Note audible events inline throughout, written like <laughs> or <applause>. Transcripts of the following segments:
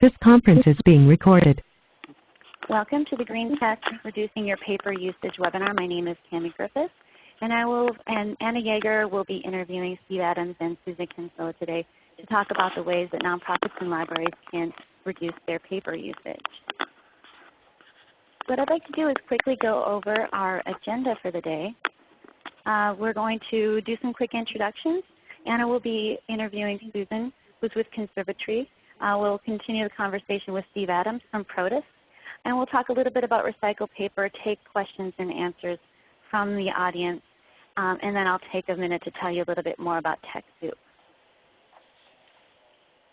This conference is being recorded. Welcome to the Green Tech Reducing Your Paper Usage webinar. My name is Tammy Griffiths, and I will and Anna Yeager will be interviewing Steve Adams and Susan Kinsella today to talk about the ways that nonprofits and libraries can reduce their paper usage. What I'd like to do is quickly go over our agenda for the day. Uh, we're going to do some quick introductions. Anna will be interviewing Susan, who's with Conservatree. Uh, we'll continue the conversation with Steve Adams from Protus. And we'll talk a little bit about recycled paper, take questions and answers from the audience. Um, and then I'll take a minute to tell you a little bit more about TechSoup.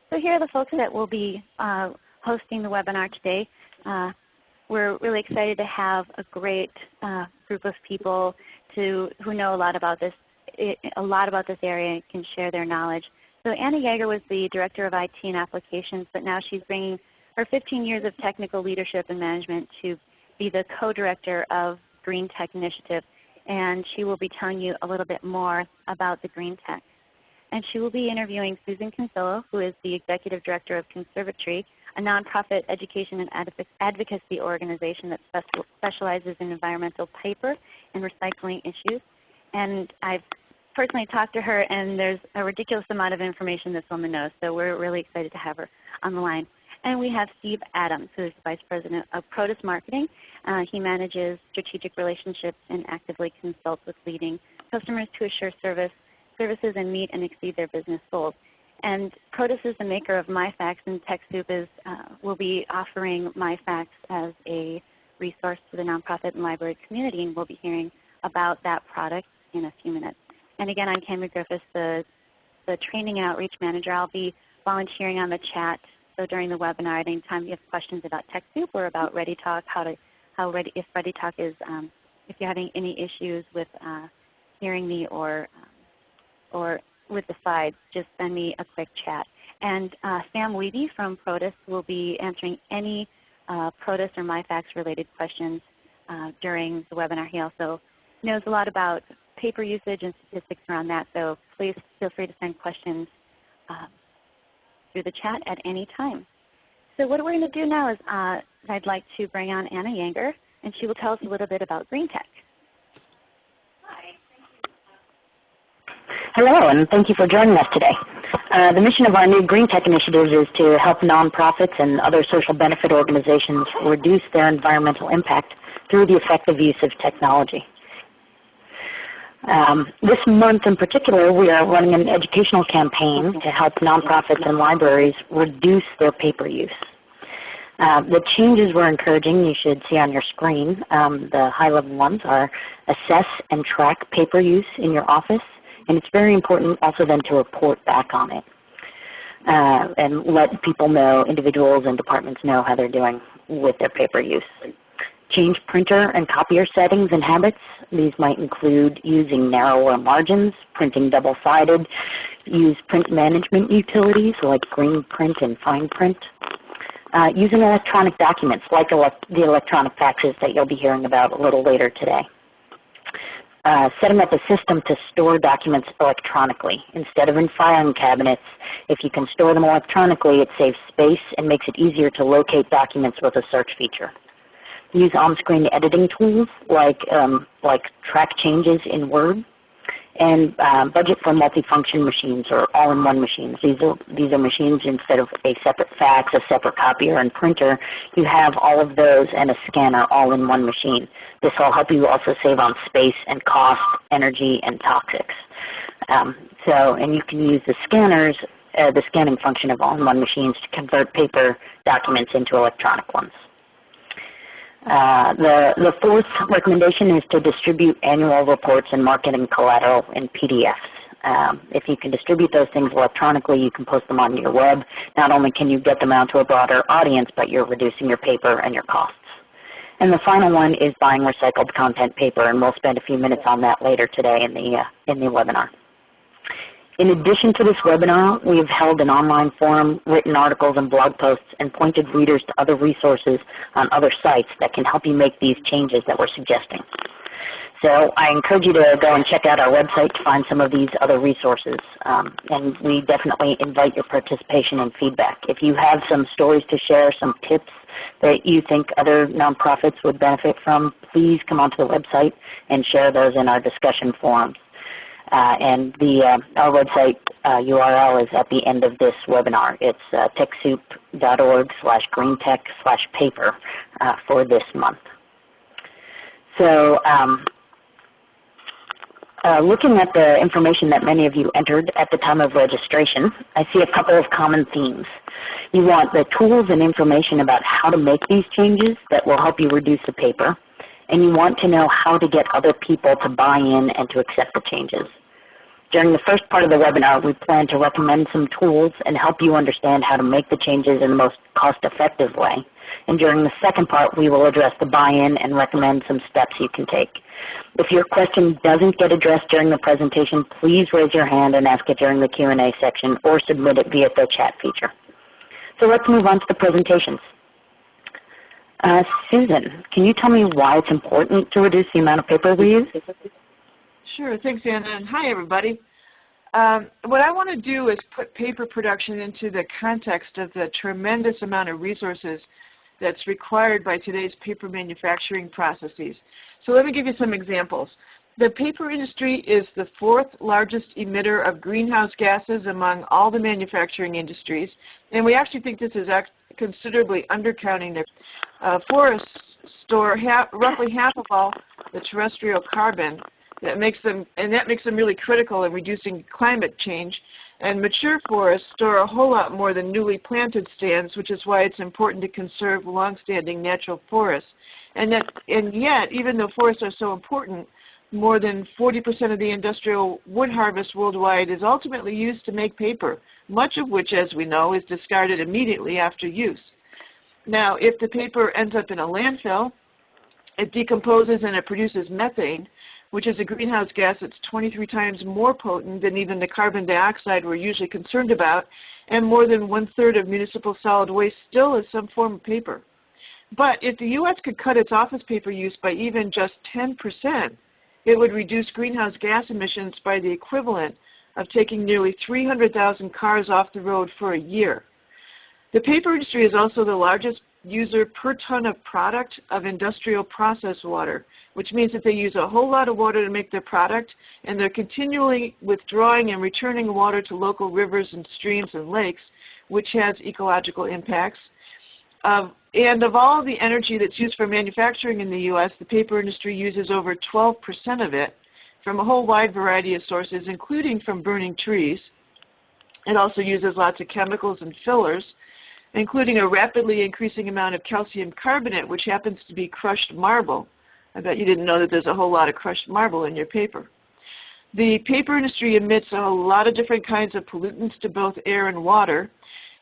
So here are the folks that will be uh, hosting the webinar today. Uh, we're really excited to have a great uh, group of people to, who know a lot about this, a lot about this area and can share their knowledge. So Anna Yeager was the Director of IT and Applications, but now she's bringing her 15 years of technical leadership and management to be the co-director of Green Tech Initiative. And she will be telling you a little bit more about the Green Tech. And she will be interviewing Susan Kinsella, who is the Executive Director of Conservatree, a nonprofit education and advocacy organization that specializes in environmental paper and recycling issues. And I've personally talked to her and there's a ridiculous amount of information this woman knows. So we're really excited to have her on the line. And we have Steve Adams, who is the Vice President of Protus Marketing. Uh, he manages strategic relationships and actively consults with leading customers to assure service, services and meet and exceed their business goals. And Protus is the maker of MyFax, and TechSoup is, uh, will be offering MyFax as a resource to the nonprofit and library community, and we'll be hearing about that product in a few minutes. And again, I'm Tammy Griffiths, the, the Training Outreach Manager. I'll be volunteering on the chat. So during the webinar, at any time you have questions about TechSoup or about ReadyTalk, how to, how Ready, if ReadyTalk is, um, if you're having any issues with uh, hearing me or, um, or with the slides, just send me a quick chat. And uh, Sam Wiebe from Protus will be answering any uh, Protus or MyFax related questions uh, during the webinar. He also knows a lot about paper usage and statistics around that. So please feel free to send questions um, through the chat at any time. So what we're going to do now is uh, I'd like to bring on Anna Yeager, and she will tell us a little bit about Green Tech. Hello, and thank you for joining us today. Uh, the mission of our new Green Tech initiative is to help nonprofits and other social benefit organizations reduce their environmental impact through the effective use of technology. Um, this month in particular, we are running an educational campaign to help nonprofits and libraries reduce their paper use. Uh, the changes we're encouraging, you should see on your screen, um, the high-level ones are assess and track paper use in your office, and it's very important also then to report back on it. Uh, and let people know, individuals and departments know how they're doing with their paper use. Change printer and copier settings and habits. These might include using narrower margins, printing double-sided, use print management utilities like green print and fine print. Uh, using electronic documents like elect the electronic faxes that you'll be hearing about a little later today. Uh, setting up a system to store documents electronically instead of in filing cabinets. If you can store them electronically, it saves space and makes it easier to locate documents with a search feature use on-screen editing tools like, um, like track changes in Word, and uh, budget for multifunction machines or all-in-one machines. These are, these are machines instead of a separate fax, a separate copier, and printer, you have all of those and a scanner all in one machine. This will help you also save on space and cost, energy, and toxics. Um, so, and you can use the scanners, uh, the scanning function of all-in-one machines to convert paper documents into electronic ones. Uh, the, the fourth recommendation is to distribute annual reports and marketing collateral in PDFs. Um, if you can distribute those things electronically, you can post them on your web. Not only can you get them out to a broader audience, but you're reducing your paper and your costs. And the final one is buying recycled content paper, and we'll spend a few minutes on that later today in the, uh, in the webinar. In addition to this webinar, we have held an online forum, written articles and blog posts, and pointed readers to other resources on other sites that can help you make these changes that we're suggesting. So I encourage you to go and check out our website to find some of these other resources. Um, and we definitely invite your participation and feedback. If you have some stories to share, some tips that you think other nonprofits would benefit from, please come onto the website and share those in our discussion forums. Uh, and the, uh, our website uh, URL is at the end of this webinar. It's uh, TechSoup.org slash greentech slash paper uh, for this month. So um, uh, looking at the information that many of you entered at the time of registration, I see a couple of common themes. You want the tools and information about how to make these changes that will help you reduce the paper and you want to know how to get other people to buy in and to accept the changes. During the first part of the webinar, we plan to recommend some tools and help you understand how to make the changes in the most cost-effective way. And during the second part, we will address the buy-in and recommend some steps you can take. If your question doesn't get addressed during the presentation, please raise your hand and ask it during the Q&A section or submit it via the chat feature. So let's move on to the presentations. Uh, Susan, can you tell me why it's important to reduce the amount of paper we use? Sure. Thanks, Anna. And hi, everybody. Um, what I want to do is put paper production into the context of the tremendous amount of resources that's required by today's paper manufacturing processes. So let me give you some examples. The paper industry is the fourth largest emitter of greenhouse gases among all the manufacturing industries, and we actually think this is considerably undercounting their uh, forests store roughly half of all the terrestrial carbon that makes them, and that makes them really critical in reducing climate change. And mature forests store a whole lot more than newly planted stands, which is why it's important to conserve long-standing natural forests. And, that, and yet, even though forests are so important, more than 40% of the industrial wood harvest worldwide is ultimately used to make paper, much of which, as we know, is discarded immediately after use. Now, if the paper ends up in a landfill, it decomposes and it produces methane, which is a greenhouse gas that's 23 times more potent than even the carbon dioxide we're usually concerned about, and more than one-third of municipal solid waste still is some form of paper. But if the U.S. could cut its office paper use by even just 10 percent, it would reduce greenhouse gas emissions by the equivalent of taking nearly 300,000 cars off the road for a year. The paper industry is also the largest user per ton of product of industrial process water, which means that they use a whole lot of water to make their product, and they're continually withdrawing and returning water to local rivers and streams and lakes, which has ecological impacts. And of all the energy that's used for manufacturing in the U.S., the paper industry uses over 12% of it from a whole wide variety of sources, including from burning trees. It also uses lots of chemicals and fillers, including a rapidly increasing amount of calcium carbonate, which happens to be crushed marble. I bet you didn't know that there's a whole lot of crushed marble in your paper. The paper industry emits a lot of different kinds of pollutants to both air and water.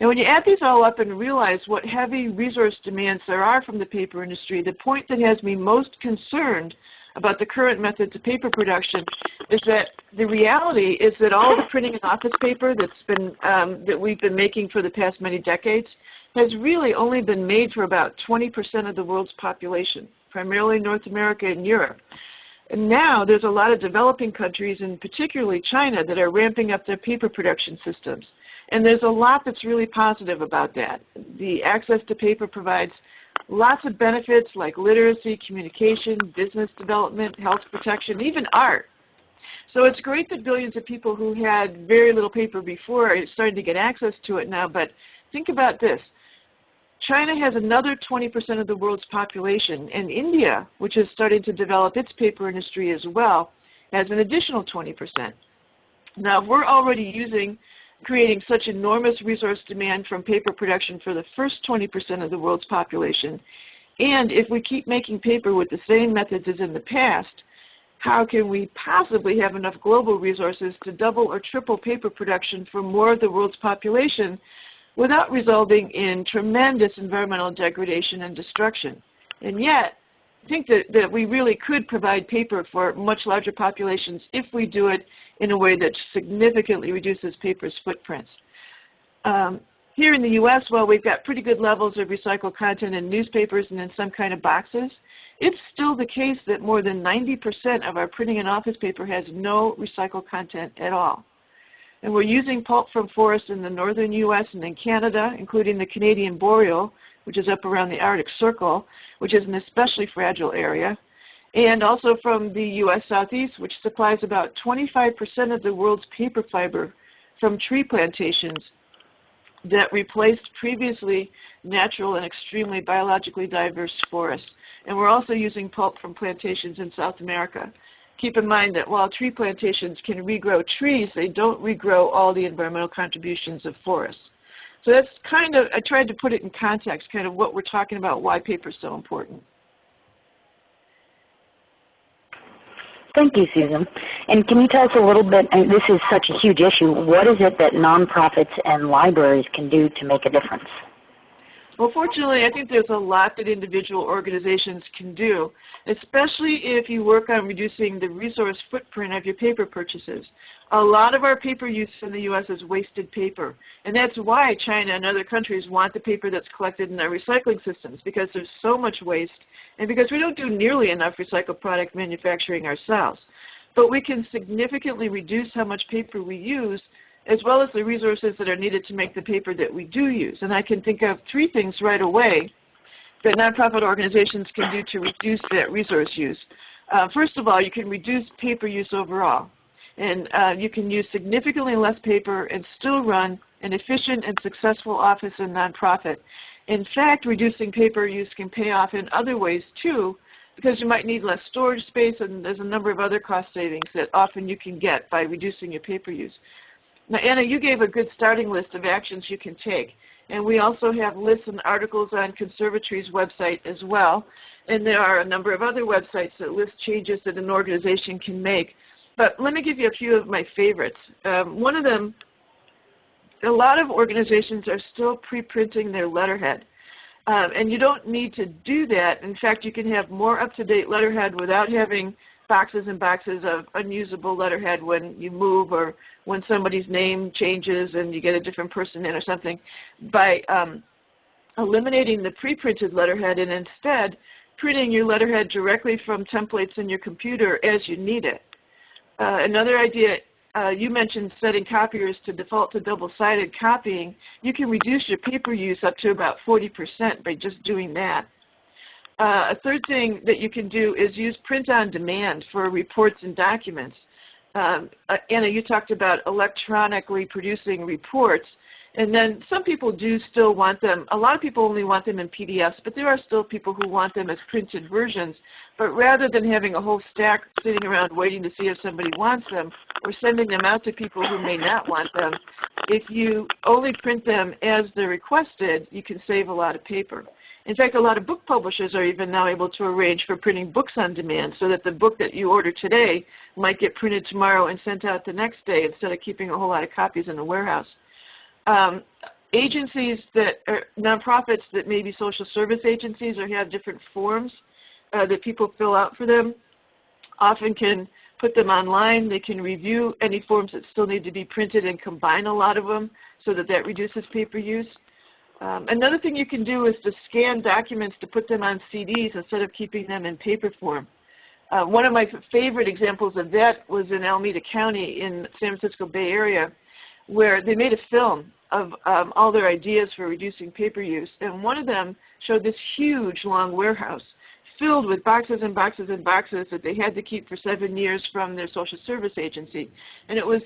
And when you add these all up and realize what heavy resource demands there are from the paper industry, the point that has me most concerned about the current methods of paper production is that the reality is that all the printing and office paper that's been, um, that we've been making for the past many decades has really only been made for about 20% of the world's population, primarily North America and Europe. And now there's a lot of developing countries, and particularly China, that are ramping up their paper production systems. And there's a lot that's really positive about that. The access to paper provides lots of benefits like literacy, communication, business development, health protection, even art. So it's great that billions of people who had very little paper before are starting to get access to it now, but think about this. China has another 20% of the world's population, and India, which is starting to develop its paper industry as well, has an additional 20%. Now, if we're already using creating such enormous resource demand from paper production for the first 20% of the world's population. And if we keep making paper with the same methods as in the past, how can we possibly have enough global resources to double or triple paper production for more of the world's population without resulting in tremendous environmental degradation and destruction? And yet, I think that, that we really could provide paper for much larger populations if we do it in a way that significantly reduces paper's footprints. Um, here in the U.S., while we've got pretty good levels of recycled content in newspapers and in some kind of boxes, it's still the case that more than 90% of our printing and office paper has no recycled content at all. And we're using pulp from forests in the northern U.S. and in Canada, including the Canadian boreal, which is up around the Arctic Circle, which is an especially fragile area, and also from the U.S. Southeast, which supplies about 25% of the world's paper fiber from tree plantations that replaced previously natural and extremely biologically diverse forests. And we're also using pulp from plantations in South America. Keep in mind that while tree plantations can regrow trees, they don't regrow all the environmental contributions of forests. So that's kind of, I tried to put it in context, kind of what we're talking about, why paper is so important. Thank you, Susan. And can you tell us a little bit, and this is such a huge issue, what is it that nonprofits and libraries can do to make a difference? Well, fortunately, I think there's a lot that individual organizations can do, especially if you work on reducing the resource footprint of your paper purchases. A lot of our paper use in the U.S. is wasted paper, and that's why China and other countries want the paper that's collected in their recycling systems, because there's so much waste, and because we don't do nearly enough recycled product manufacturing ourselves. But we can significantly reduce how much paper we use as well as the resources that are needed to make the paper that we do use. And I can think of three things right away that nonprofit organizations can do to reduce that resource use. Uh, first of all, you can reduce paper use overall. And uh, you can use significantly less paper and still run an efficient and successful office and nonprofit. In fact, reducing paper use can pay off in other ways too, because you might need less storage space and there's a number of other cost savings that often you can get by reducing your paper use. Now, Anna, you gave a good starting list of actions you can take. And we also have lists and articles on Conservatree's website as well. And there are a number of other websites that list changes that an organization can make. But let me give you a few of my favorites. Um, one of them, a lot of organizations are still pre-printing their letterhead. Um, and you don't need to do that. In fact, you can have more up-to-date letterhead without having boxes and boxes of unusable letterhead when you move or when somebody's name changes and you get a different person in or something by um, eliminating the pre-printed letterhead and instead printing your letterhead directly from templates in your computer as you need it. Uh, another idea, uh, you mentioned setting copiers to default to double-sided copying. You can reduce your paper use up to about 40% by just doing that. Uh, a third thing that you can do is use print on demand for reports and documents. Um, uh, Anna, you talked about electronically producing reports. And then some people do still want them. A lot of people only want them in PDFs, but there are still people who want them as printed versions. But rather than having a whole stack sitting around waiting to see if somebody wants them or sending them out to people who may not want them, if you only print them as they're requested, you can save a lot of paper. In fact, a lot of book publishers are even now able to arrange for printing books on demand so that the book that you order today might get printed tomorrow and sent out the next day instead of keeping a whole lot of copies in the warehouse. Um, agencies that are nonprofits that may be social service agencies or have different forms uh, that people fill out for them often can put them online. They can review any forms that still need to be printed and combine a lot of them so that that reduces paper use. Um, another thing you can do is to scan documents to put them on CDs instead of keeping them in paper form. Uh, one of my favorite examples of that was in Alameda County in San Francisco Bay Area where they made a film of um, all their ideas for reducing paper use. And one of them showed this huge long warehouse filled with boxes and boxes and boxes that they had to keep for seven years from their social service agency. And it was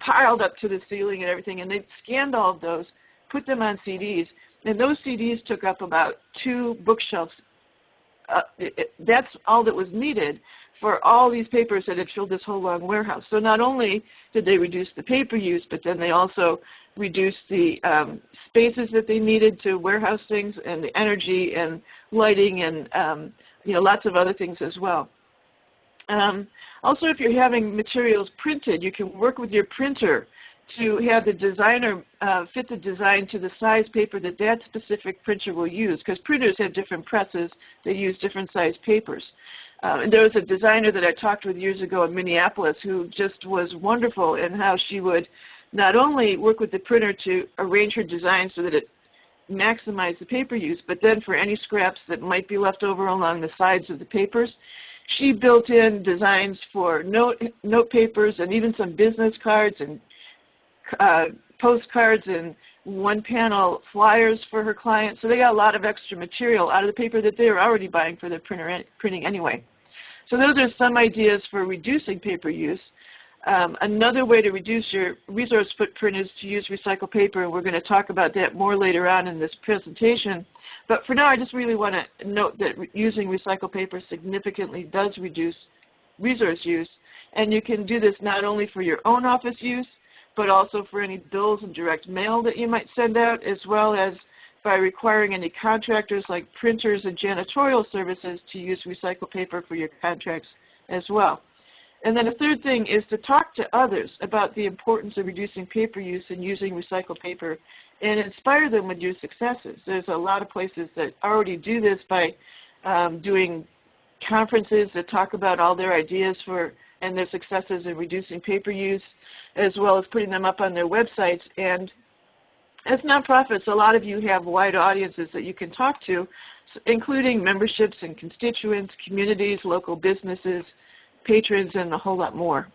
piled up to the ceiling and everything. And they scanned all of those put them on CDs, and those CDs took up about two bookshelves. Uh, it, it, that's all that was needed for all these papers that had filled this whole long warehouse. So not only did they reduce the paper use, but then they also reduced the um, spaces that they needed to warehouse things and the energy and lighting and um, you know, lots of other things as well. Um, also, if you're having materials printed, you can work with your printer to have the designer uh, fit the design to the size paper that that specific printer will use because printers have different presses that use different size papers. Uh, and there was a designer that I talked with years ago in Minneapolis who just was wonderful in how she would not only work with the printer to arrange her design so that it maximized the paper use, but then for any scraps that might be left over along the sides of the papers, she built in designs for note, note papers and even some business cards and uh, postcards and one panel flyers for her clients. So they got a lot of extra material out of the paper that they were already buying for their printer printing anyway. So those are some ideas for reducing paper use. Um, another way to reduce your resource footprint is to use recycled paper, and we're going to talk about that more later on in this presentation. But for now, I just really want to note that re using recycled paper significantly does reduce resource use, and you can do this not only for your own office use, but also for any bills and direct mail that you might send out, as well as by requiring any contractors like printers and janitorial services to use recycled paper for your contracts as well. And then a third thing is to talk to others about the importance of reducing paper use and using recycled paper and inspire them with your successes. There's a lot of places that already do this by um, doing conferences that talk about all their ideas for and their successes in reducing paper use, as well as putting them up on their websites. And as nonprofits, a lot of you have wide audiences that you can talk to, including memberships and constituents, communities, local businesses, patrons, and a whole lot more.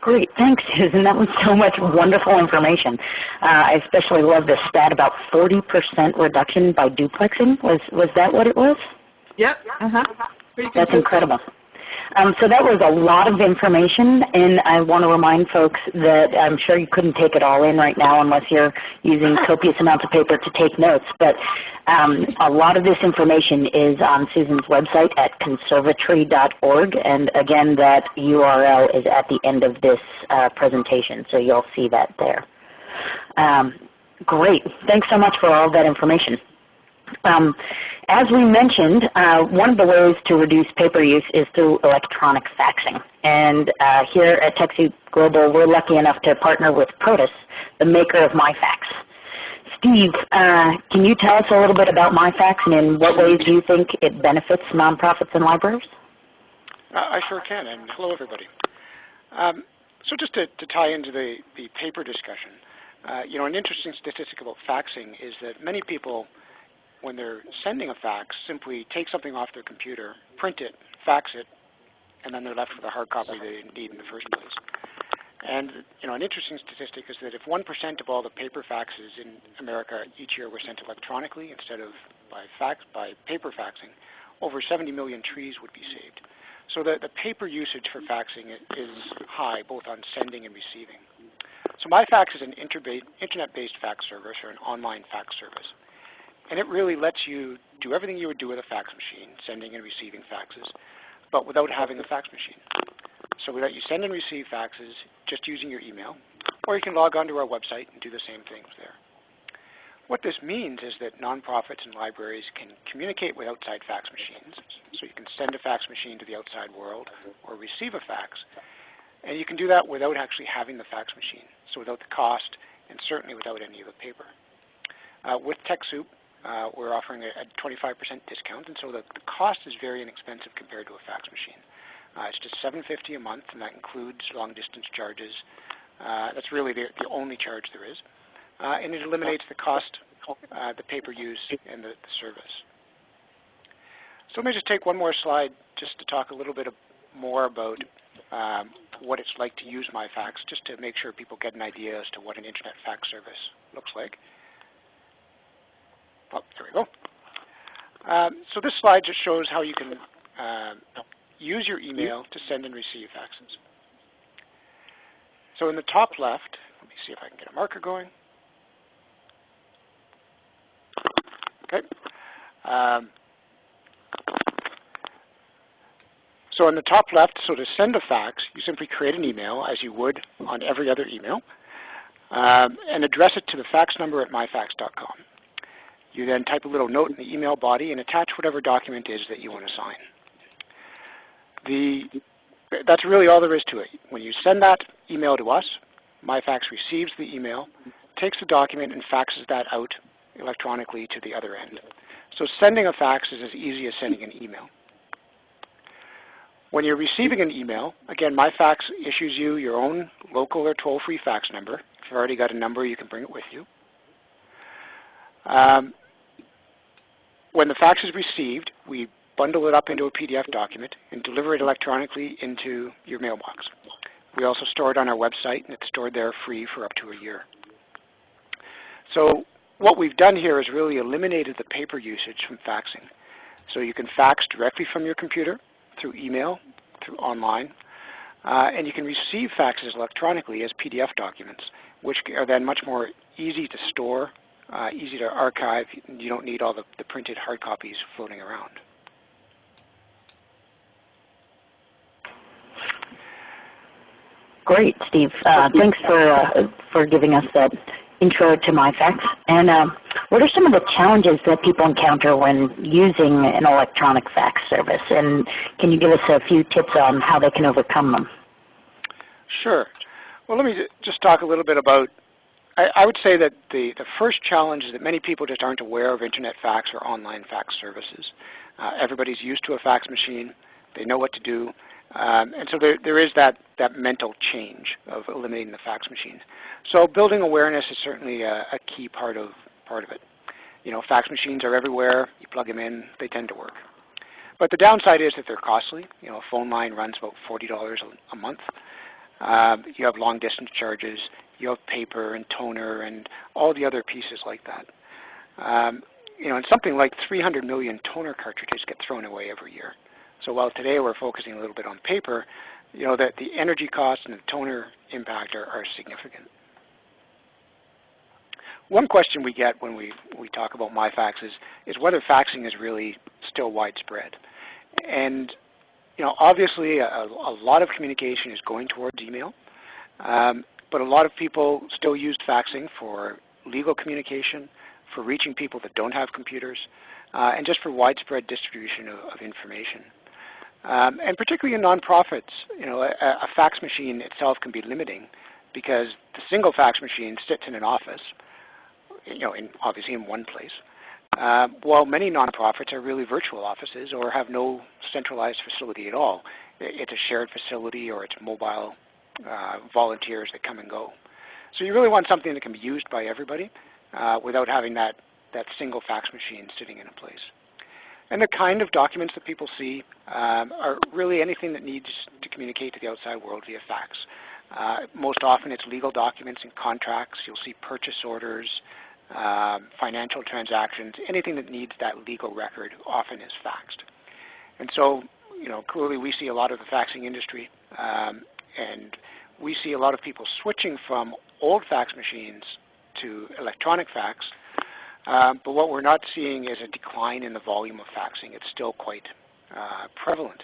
Great, thanks Susan. That was so much wonderful information. Uh, I especially love the stat about 40% reduction by duplexing. Was was that what it was? Yep. Uh-huh. That's incredible. Um, so that was a lot of information, and I want to remind folks that I'm sure you couldn't take it all in right now unless you're using <laughs> copious amounts of paper to take notes. But um, a lot of this information is on Susan's website at conservatree.org, and again, that URL is at the end of this uh, presentation, so you'll see that there. Um, great. Thanks so much for all that information. Um, as we mentioned, uh, one of the ways to reduce paper use is through electronic faxing. And uh, here at TechSoup Global, we're lucky enough to partner with Protus, the maker of MyFax. Steve, uh, can you tell us a little bit about MyFax and in what ways do you think it benefits nonprofits and libraries? Uh, I sure can, and hello everybody. Um, so just to, to, tie into the, the paper discussion, uh, you know, an interesting statistic about faxing is that many people when they're sending a fax, simply take something off their computer, print it, fax it, and then they're left with a hard copy they need in the first place. And you know, an interesting statistic is that if 1% of all the paper faxes in America each year were sent electronically instead of by fax by paper faxing, over 70 million trees would be saved. So the, the paper usage for faxing is high, both on sending and receiving. So MyFax is an internet-based fax service or an online fax service. And it really lets you do everything you would do with a fax machine, sending and receiving faxes, but without having a fax machine. So we let you send and receive faxes just using your email, or you can log onto our website and do the same things there. What this means is that nonprofits and libraries can communicate with outside fax machines. So you can send a fax machine to the outside world or receive a fax. And you can do that without actually having the fax machine, so without the cost and certainly without any of the paper. Uh, with TechSoup, uh, we're offering a, a 25% discount, and so the, the, cost is very inexpensive compared to a fax machine. Uh, it's just $7.50 a month, and that includes long-distance charges. Uh, that's really the, the, only charge there is. Uh, and it eliminates the cost, uh, the paper use, and the, the, service. So let me just take one more slide just to talk a little bit more about um, what it's like to use MyFax, just to make sure people get an idea as to what an internet fax service looks like. Oh, there we go. Um, so this slide just shows how you can uh, use your email to send and receive faxes. So in the top left, let me see if I can get a marker going. Okay. Um, so in the top left, so to send a fax, you simply create an email as you would on every other email um, and address it to the fax number at myfax.com. You then type a little note in the email body and attach whatever document is that you want to sign. The, that's really all there is to it. When you send that email to us, MyFax receives the email, takes the document, and faxes that out electronically to the other end. So sending a fax is as easy as sending an email. When you're receiving an email, again, MyFax issues you your own local or toll-free fax number. If you've already got a number, you can bring it with you. Um, when the fax is received, we bundle it up into a PDF document and deliver it electronically into your mailbox. We also store it on our website, and it's stored there free for up to a year. So what we've done here is really eliminated the paper usage from faxing. So you can fax directly from your computer through email, through online, uh, and you can receive faxes electronically as PDF documents, which are then much more easy to store, uh, easy to archive. You don't need all the, the printed hard copies floating around. Great, Steve. Uh, thanks for uh, for giving us that intro to MyFax. And um, what are some of the challenges that people encounter when using an electronic fax service? And can you give us a few tips on how they can overcome them? Sure. Well, let me just talk a little bit about, I, I would say that the, the first challenge is that many people just aren't aware of Internet fax or online fax services. Uh, everybody's used to a fax machine. They know what to do. Um, and so there, there is that, that mental change of eliminating the fax machine. So building awareness is certainly a, a, key part of, part of it. You know, fax machines are everywhere. You plug them in, they tend to work. But the downside is that they're costly. You know, a phone line runs about $40 a, month. Um, you have long distance charges. You have paper and toner and all the other pieces like that. Um, you know, and something like 300 million toner cartridges get thrown away every year. So while today we're focusing a little bit on paper, you know that the energy costs and the toner impact are, are significant. One question we get when we, we talk about MyFax is, is whether faxing is really still widespread. And you know, obviously a, a lot of communication is going towards email, um, but a lot of people still use faxing for legal communication, for reaching people that don't have computers, uh, and just for widespread distribution of, of information. Um, and particularly in nonprofits, you know, a, a, fax machine itself can be limiting because the single fax machine sits in an office, you know, in, obviously in one place, uh, while many nonprofits are really virtual offices or have no centralized facility at all. It's a shared facility or it's mobile uh, volunteers that come and go. So you really want something that can be used by everybody uh, without having that, that single fax machine sitting in a place. And the kind of documents that people see um, are really anything that needs to communicate to the outside world via fax. Uh, most often it's legal documents and contracts. You'll see purchase orders, um, financial transactions, anything that needs that legal record often is faxed. And so, you know, clearly we see a lot of the faxing industry um, and we see a lot of people switching from old fax machines to electronic fax um, but what we're not seeing is a decline in the volume of faxing. It's still quite uh, prevalent.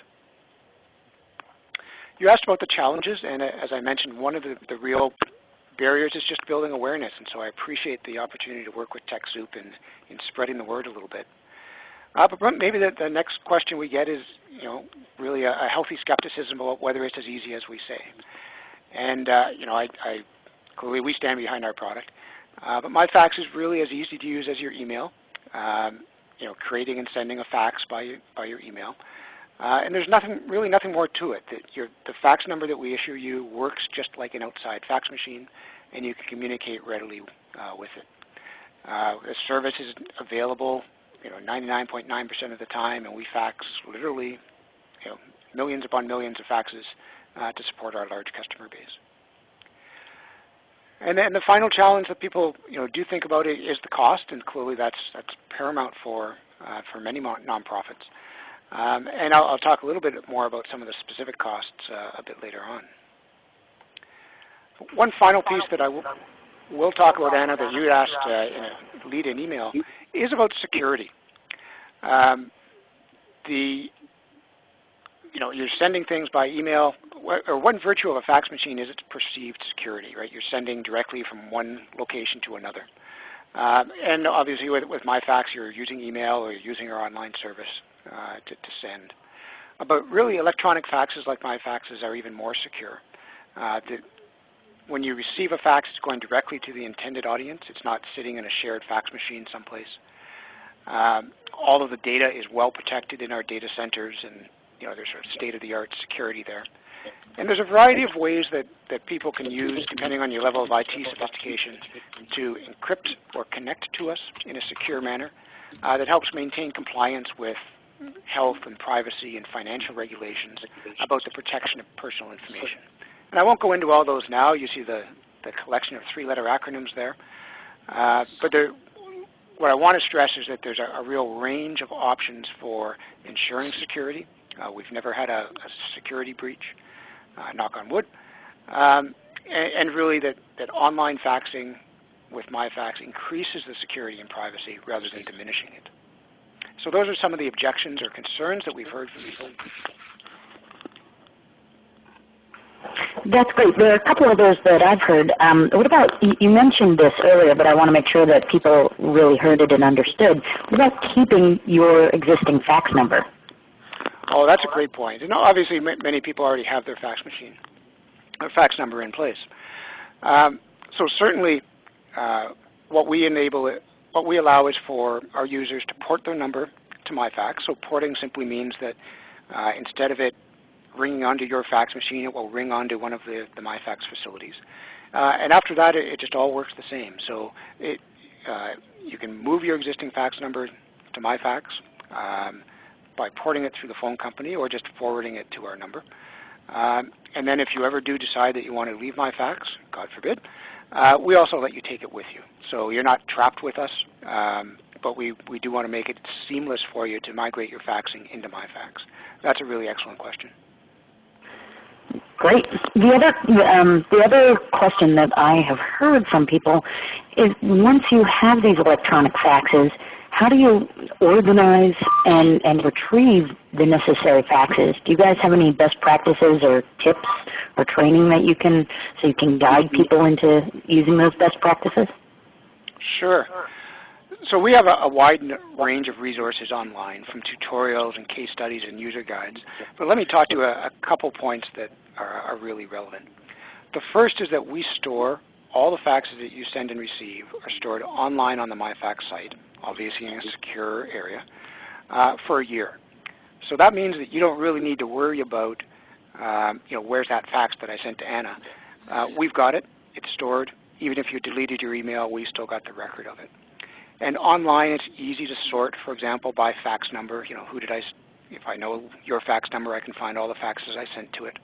You asked about the challenges, and uh, as I mentioned, one of the, the, real barriers is just building awareness, and so I appreciate the opportunity to work with TechSoup in, in spreading the word a little bit. Uh, but maybe the, the, next question we get is, you know, really a, a, healthy skepticism about whether it's as easy as we say. And uh, you know, I, I, clearly we stand behind our product. Uh, but MyFax is really as easy to use as your email. Um, you know, creating and sending a fax by by your email. Uh, and there's nothing, really nothing more to it. That your, the fax number that we issue you works just like an outside fax machine, and you can communicate readily uh, with it. Uh, the service is available, you know, 99.9% .9 of the time, and we fax literally, you know, millions upon millions of faxes uh, to support our large customer base. And then the final challenge that people you know, do think about is the cost, and clearly that's, that's paramount for, uh, for many nonprofits. Um, and I'll, I'll, talk a little bit more about some of the specific costs uh, a bit later on. One final piece that I will talk about, Anna, that you asked uh, in a lead-in email, is about security. Um, the you know, you're sending things by email, or one virtue of a fax machine is its perceived security, right? You're sending directly from one location to another. Um, and obviously with, with MyFax, you're using email or you're using our online service uh, to, to, send. Uh, but really electronic faxes like my faxes are even more secure. Uh, the, when you receive a fax, it's going directly to the intended audience. It's not sitting in a shared fax machine someplace. Um, all of the data is well protected in our data centers and you know, there's sort of state-of-the-art security there. And there's a variety of ways that, that people can use, depending on your level of IT sophistication, to encrypt or connect to us in a secure manner uh, that helps maintain compliance with health and privacy and financial regulations about the protection of personal information. And I won't go into all those now. You see the, the collection of three-letter acronyms there. Uh, but there, what I want to stress is that there's a, a real range of options for ensuring security. Uh, we've never had a, a security breach uh, knock on wood. Um, and, and, really that, that online faxing with MyFax increases the security and privacy rather than diminishing it. So those are some of the objections or concerns that we've heard from people. That's great. There are a couple of those that I've heard. Um, what about, you mentioned this earlier, but I want to make sure that people really heard it and understood. What about keeping your existing fax number? Oh, that's a great point. And obviously, many people already have their fax machine, or fax number in place. Um, so certainly, uh, what we enable, it, what we allow is for our users to port their number to MyFax. So porting simply means that uh, instead of it ringing onto your fax machine, it will ring onto one of the, the MyFax facilities. Uh, and after that, it, it, just all works the same. So it, uh, you can move your existing fax number to MyFax. Um, by porting it through the phone company or just forwarding it to our number. Um, and then if you ever do decide that you want to leave MyFax, God forbid, uh, we also let you take it with you. So you're not trapped with us, um, but we, we do want to make it seamless for you to migrate your faxing into MyFax. That's a really excellent question. Great. The other, um, the other question that I have heard from people is once you have these electronic faxes, how do you organize and, and retrieve the necessary faxes? Do you guys have any best practices or tips or training that you can, so you can guide people into using those best practices? Sure. So we have a, a, wide range of resources online from tutorials and case studies and user guides. But let me talk to a, a couple points that are, are really relevant. The first is that we store all the faxes that you send and receive are stored online on the MyFax site obviously in a secure area, uh, for a year. So that means that you don't really need to worry about, um, you know, where's that fax that I sent to Anna. Uh, we've got it. It's stored. Even if you deleted your email, we still got the record of it. And online, it's easy to sort, for example, by fax number. You know, who did I, if I know your fax number, I can find all the faxes I sent to it.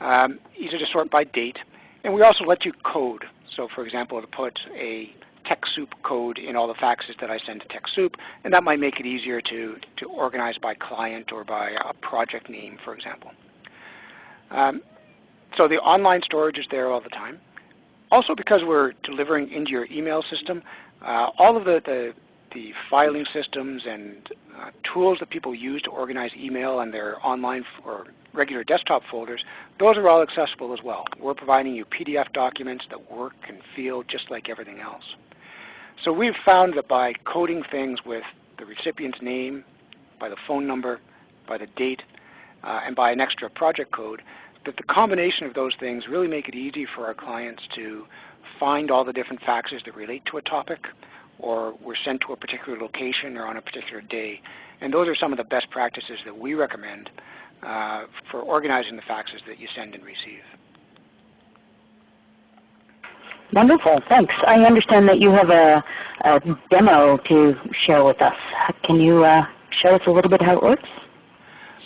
Um, easy to sort by date. And we also let you code. So for example, to put a TechSoup code in all the faxes that I send to TechSoup, and that might make it easier to, to organize by client or by a project name, for example. Um, so the online storage is there all the time. Also because we're delivering into your email system, uh, all of the, the, the, filing systems and uh, tools that people use to organize email and their online or regular desktop folders, those are all accessible as well. We're providing you PDF documents that work and feel just like everything else. So we've found that by coding things with the recipient's name, by the phone number, by the date, uh, and by an extra project code, that the combination of those things really make it easy for our clients to find all the different faxes that relate to a topic or were sent to a particular location or on a particular day. And those are some of the best practices that we recommend uh, for organizing the faxes that you send and receive. Wonderful, thanks. I understand that you have a, a demo to share with us. Can you uh, show us a little bit how it works?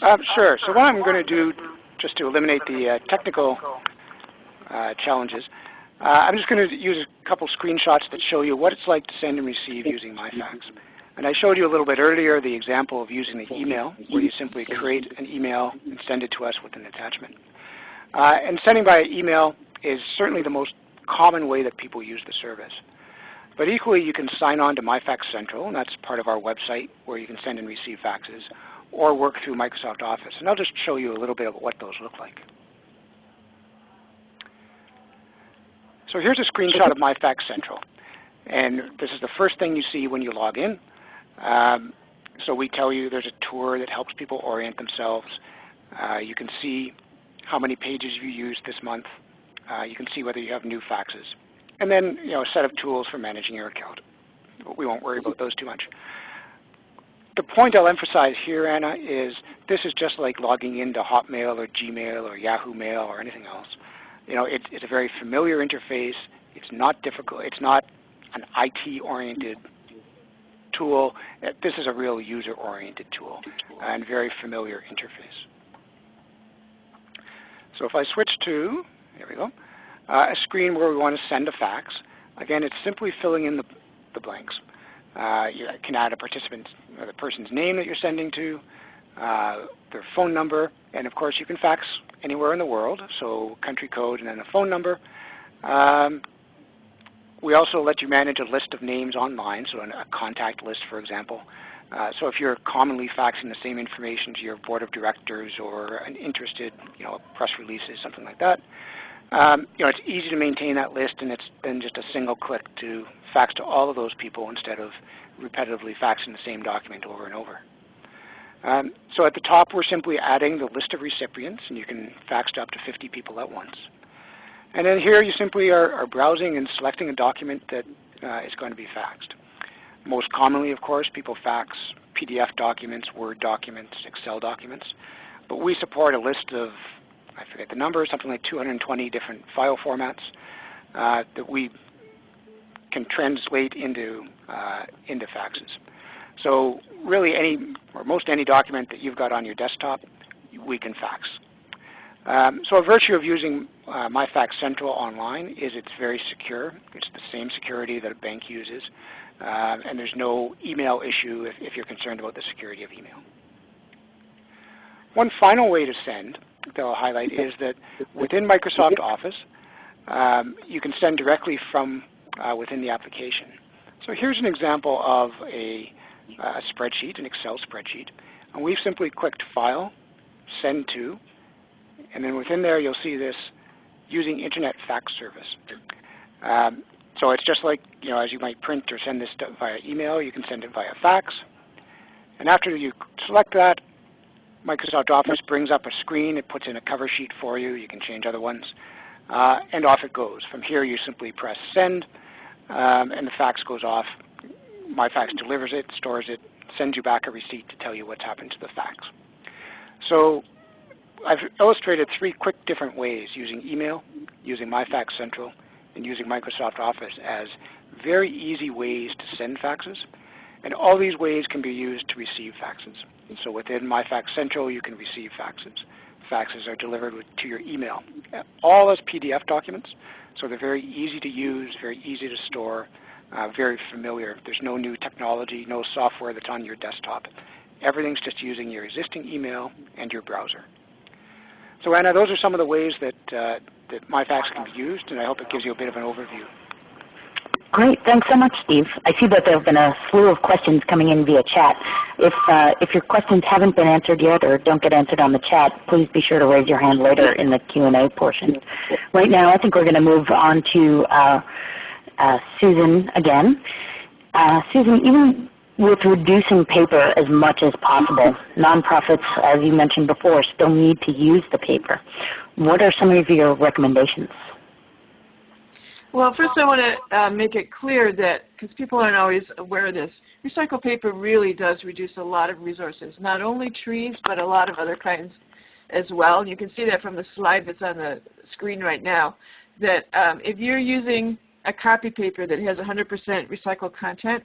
Uh, sure. So what I'm going to do, just to eliminate the uh, technical uh, challenges, uh, I'm just going to use a couple screenshots that show you what it's like to send and receive using MyFax. And I showed you a little bit earlier the example of using the email, where you simply create an email and send it to us with an attachment. Uh, and sending by email is certainly the most common way that people use the service. But equally, you can sign on to MyFax Central, and that's part of our website where you can send and receive faxes, or work through Microsoft Office. And I'll just show you a little bit of what those look like. So here's a screenshot of MyFax Central. And this is the first thing you see when you log in. Um, so we tell you there's a tour that helps people orient themselves. Uh, you can see how many pages you used this month, uh, you can see whether you have new faxes. And then you know, a set of tools for managing your account. We won't worry about those too much. the point I'll emphasize here, Anna, is this is just like logging into Hotmail or Gmail or Yahoo Mail or anything else. You know, it's, it's a very familiar interface. It's not difficult. It's not an IT-oriented tool. Uh, this is a real user-oriented tool and very familiar interface. So if I switch to, here we go, uh, a screen where we want to send a fax, again, it's simply filling in the, the blanks. Uh, you can add a participant, uh, the person's name that you're sending to, uh, their phone number, and of course you can fax anywhere in the world, so country code and then a phone number. Um, we also let you manage a list of names online, so a contact list, for example. Uh, so if you're commonly faxing the same information to your board of directors or an interested, you know, press releases, something like that, um, you know, it's easy to maintain that list, and it's then just a single click to fax to all of those people instead of repetitively faxing the same document over and over. Um, so at the top, we're simply adding the list of recipients, and you can fax to up to 50 people at once. And then here, you simply are, are browsing and selecting a document that uh, is going to be faxed. Most commonly, of course, people fax PDF documents, Word documents, Excel documents. But we support a list of, I forget the number, something like 220 different file formats uh, that we can translate into, uh, into faxes. So really any, or most any document that you've got on your desktop, we can fax. Um, so a virtue of using uh, MyFax Central online is it's very secure. It's the same security that a bank uses. Uh, and there's no email issue if, if, you're concerned about the security of email. One final way to send that I'll highlight is that within Microsoft Office, um, you can send directly from uh, within the application. So here's an example of a, a spreadsheet, an Excel spreadsheet. And we've simply clicked File, Send To, and then within there you'll see this using Internet Fax Service. Um, so it's just like you know, as you might print or send this via email, you can send it via fax. And after you select that, Microsoft Office brings up a screen. It puts in a cover sheet for you. You can change other ones. Uh, and off it goes. From here, you simply press Send, um, and the fax goes off. MyFax delivers it, stores it, sends you back a receipt to tell you what's happened to the fax. So I've illustrated three quick different ways using email, using MyFax Central, and using Microsoft Office as very easy ways to send faxes. And all these ways can be used to receive faxes. And So within MyFax Central, you can receive faxes. Faxes are delivered to your email, all as PDF documents. So they're very easy to use, very easy to store, uh, very familiar. There's no new technology, no software that's on your desktop. Everything's just using your existing email and your browser. So Anna, those are some of the ways that, uh, that MyFax can be used, and I hope it gives you a bit of an overview. Great. Thanks so much, Steve. I see that there have been a slew of questions coming in via chat. If, uh, if your questions haven't been answered yet or don't get answered on the chat, please be sure to raise your hand later in the Q&A portion. Right now, I think we're going to move on to uh, uh, Susan again. Uh, Susan, even with reducing paper as much as possible, nonprofits, as you mentioned before, still need to use the paper. What are some of your recommendations? Well, first I want to uh, make it clear that, because people aren't always aware of this, recycled paper really does reduce a lot of resources, not only trees, but a lot of other kinds as well. And you can see that from the slide that's on the screen right now, that um, if you're using a copy paper that has 100% recycled content,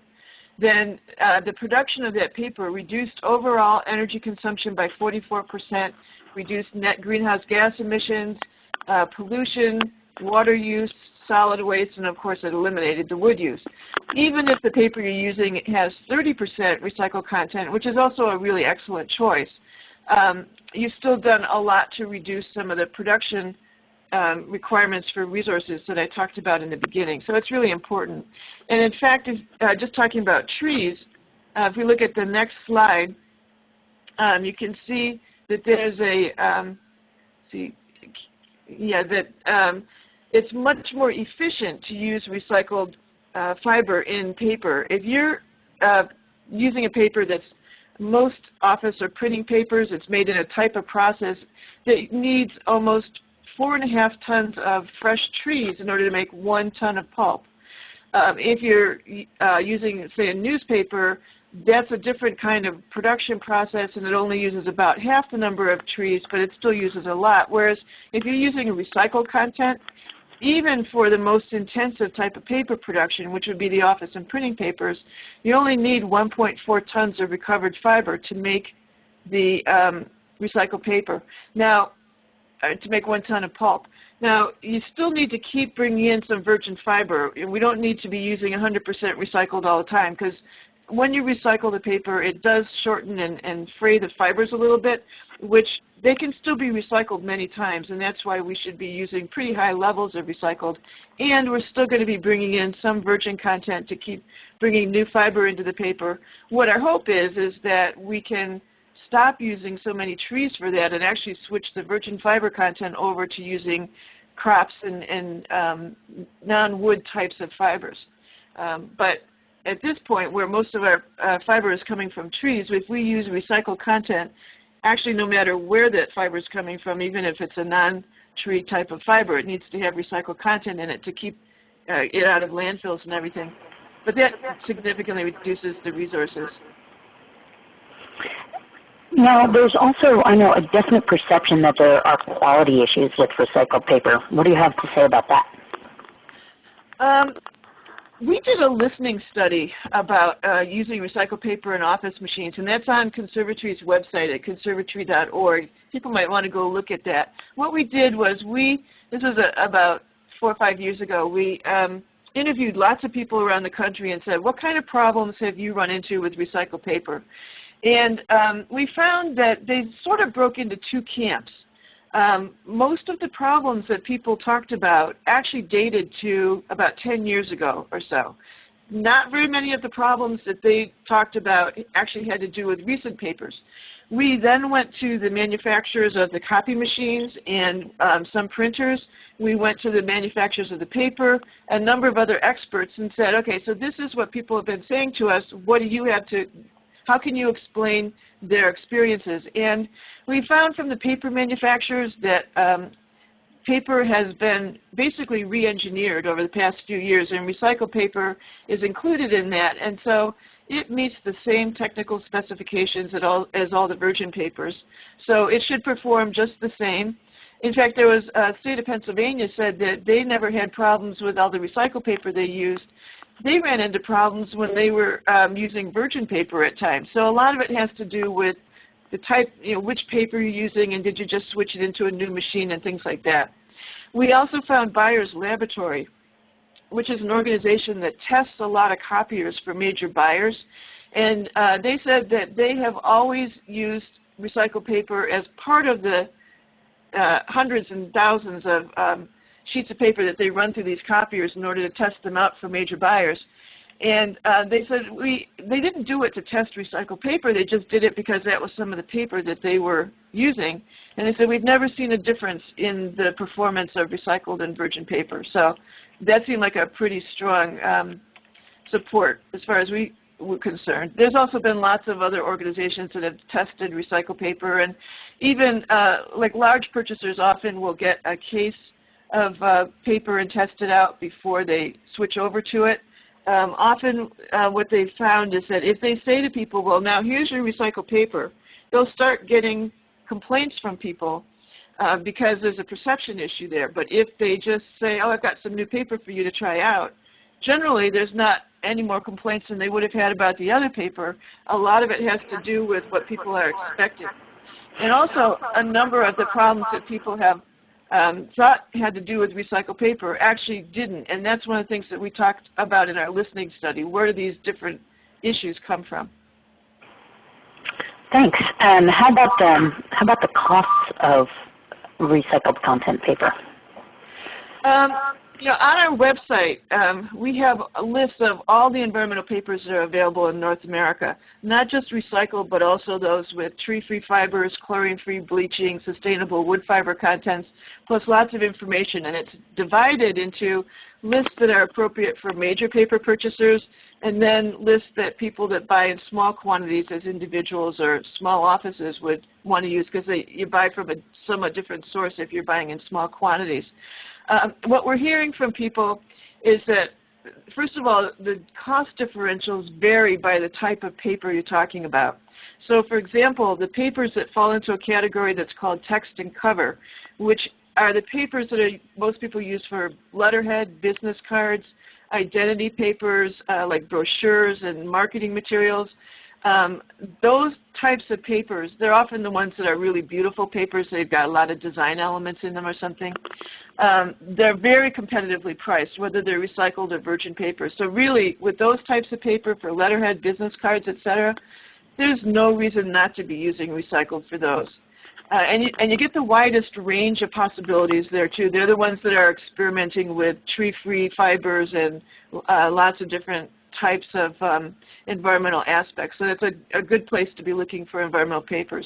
then uh, the production of that paper reduced overall energy consumption by 44%, reduced net greenhouse gas emissions, uh, pollution, water use, solid waste, and of course it eliminated the wood use. Even if the paper you're using has 30% recycled content, which is also a really excellent choice, um, you've still done a lot to reduce some of the production um, requirements for resources that I talked about in the beginning. So it's really important. And in fact, if, uh, just talking about trees, uh, if we look at the next slide, um, you can see that there's a, um, see, yeah, that um, it's much more efficient to use recycled uh, fiber in paper. If you're uh, using a paper that's most office or printing papers, it's made in a type of process that needs almost four and a half tons of fresh trees in order to make one ton of pulp. Um, if you're uh, using, say, a newspaper, that's a different kind of production process and it only uses about half the number of trees, but it still uses a lot. Whereas if you're using recycled content, even for the most intensive type of paper production, which would be the office and printing papers, you only need 1.4 tons of recovered fiber to make the um, recycled paper. Now, uh, to make one ton of pulp. Now, you still need to keep bringing in some virgin fiber. We don't need to be using 100% recycled all the time because when you recycle the paper, it does shorten and, and fray the fibers a little bit, which they can still be recycled many times, and that's why we should be using pretty high levels of recycled. And we're still going to be bringing in some virgin content to keep bringing new fiber into the paper. What our hope is, is that we can stop using so many trees for that and actually switch the virgin fiber content over to using crops and, and um, non-wood types of fibers. Um, but at this point, where most of our uh, fiber is coming from trees, if we use recycled content, actually no matter where that fiber is coming from, even if it's a non-tree type of fiber, it needs to have recycled content in it to keep uh, it out of landfills and everything. But that significantly reduces the resources. Now, there's also, I know, a definite perception that there are quality issues with recycled paper. What do you have to say about that? Um, we did a listening study about uh, using recycled paper in office machines, and that's on Conservatree's website at conservatree.org. People might want to go look at that. What we did was we, this was a, about four or five years ago, we um, interviewed lots of people around the country and said, what kind of problems have you run into with recycled paper? And um, we found that they sort of broke into two camps um, most of the problems that people talked about actually dated to about 10 years ago or so. Not very many of the problems that they talked about actually had to do with recent papers. We then went to the manufacturers of the copy machines and um, some printers. We went to the manufacturers of the paper, a number of other experts and said, okay, so this is what people have been saying to us. What do you have to how can you explain their experiences? And we found from the paper manufacturers that um, paper has been basically re-engineered over the past few years, and recycled paper is included in that. And so it meets the same technical specifications all, as all the virgin papers. So it should perform just the same. In fact, there was a uh, state of Pennsylvania said that they never had problems with all the recycled paper they used they ran into problems when they were um, using virgin paper at times. So a lot of it has to do with the type, you know, which paper you're using and did you just switch it into a new machine and things like that. We also found Buyers Laboratory, which is an organization that tests a lot of copiers for major buyers. And uh, they said that they have always used recycled paper as part of the uh, hundreds and thousands of um, sheets of paper that they run through these copiers in order to test them out for major buyers. And uh, they said we they didn't do it to test recycled paper. They just did it because that was some of the paper that they were using. And they said we've never seen a difference in the performance of recycled and virgin paper. So that seemed like a pretty strong um, support as far as we were concerned. There's also been lots of other organizations that have tested recycled paper, and even uh, like large purchasers often will get a case of uh, paper and test it out before they switch over to it. Um, often uh, what they've found is that if they say to people, well, now here's your recycled paper, they'll start getting complaints from people uh, because there's a perception issue there. But if they just say, oh, I've got some new paper for you to try out, generally there's not any more complaints than they would have had about the other paper. A lot of it has to do with what people are expecting. And also a number of the problems that people have um, thought had to do with recycled paper actually didn't. And that's one of the things that we talked about in our listening study. Where do these different issues come from? Thanks. And how about um, how about the costs of recycled content paper? Um, you know, on our website, um, we have a list of all the environmental papers that are available in North America, not just recycled, but also those with tree-free fibers, chlorine-free bleaching, sustainable wood fiber contents, plus lots of information. And it's divided into lists that are appropriate for major paper purchasers, and then lists that people that buy in small quantities as individuals or small offices would want to use because you buy from a somewhat different source if you're buying in small quantities. Um, what we're hearing from people is that first of all, the cost differentials vary by the type of paper you're talking about. So for example, the papers that fall into a category that's called text and cover, which are the papers that are, most people use for letterhead, business cards, identity papers uh, like brochures and marketing materials. Um, those types of papers, they're often the ones that are really beautiful papers. They've got a lot of design elements in them or something. Um, they're very competitively priced, whether they're recycled or virgin paper. So really, with those types of paper for letterhead, business cards, etc., there's no reason not to be using recycled for those. Uh, and, you, and you get the widest range of possibilities there too. They're the ones that are experimenting with tree-free fibers and uh, lots of different types of um, environmental aspects. So that's a, a, good place to be looking for environmental papers.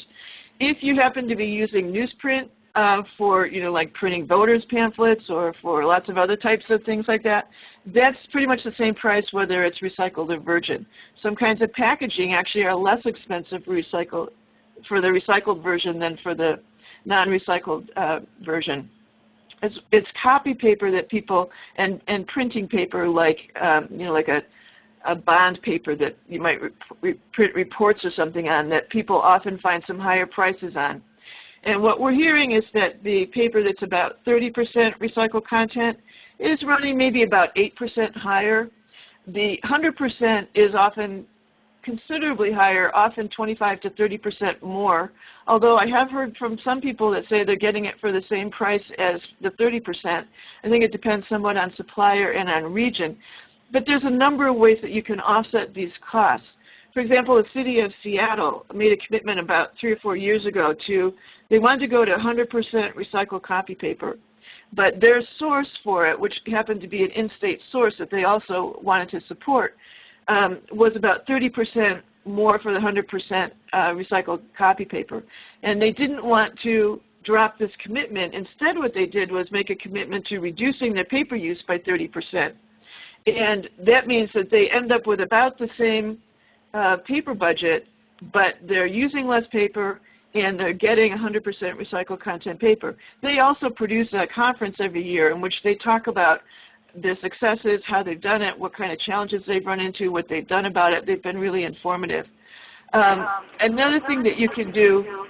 If you happen to be using newsprint uh, for, you know, like printing voters pamphlets or for lots of other types of things like that, that's pretty much the same price whether it's recycled or virgin. Some kinds of packaging actually are less expensive for, recycle, for the recycled version than for the non-recycled uh, version. It's, it's, copy paper that people and and printing paper like um, you know like a a bond paper that you might re print reports or something on that people often find some higher prices on. And what we're hearing is that the paper that's about 30% recycled content is running maybe about 8% higher. The 100% is often considerably higher, often 25 to 30% more, although I have heard from some people that say they're getting it for the same price as the 30%. I think it depends somewhat on supplier and on region. But there's a number of ways that you can offset these costs. For example, the city of Seattle made a commitment about three or four years ago to, they wanted to go to 100% recycled copy paper. But their source for it, which happened to be an in-state source that they also wanted to support, um, was about 30% more for the 100% uh, recycled copy paper. And they didn't want to drop this commitment. Instead what they did was make a commitment to reducing their paper use by 30%. And that means that they end up with about the same uh, paper budget, but they're using less paper and they're getting 100% recycled content paper. They also produce a conference every year in which they talk about their successes, how they've done it, what kind of challenges they've run into, what they've done about it. They've been really informative. Um, another thing that you can do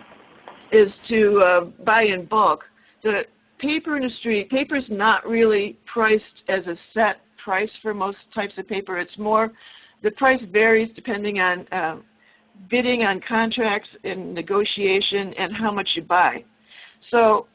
is to uh, buy in bulk. The paper industry, paper is not really priced as a set price for most types of paper. It's more, the price varies depending on uh, bidding on contracts and negotiation and how much you buy. So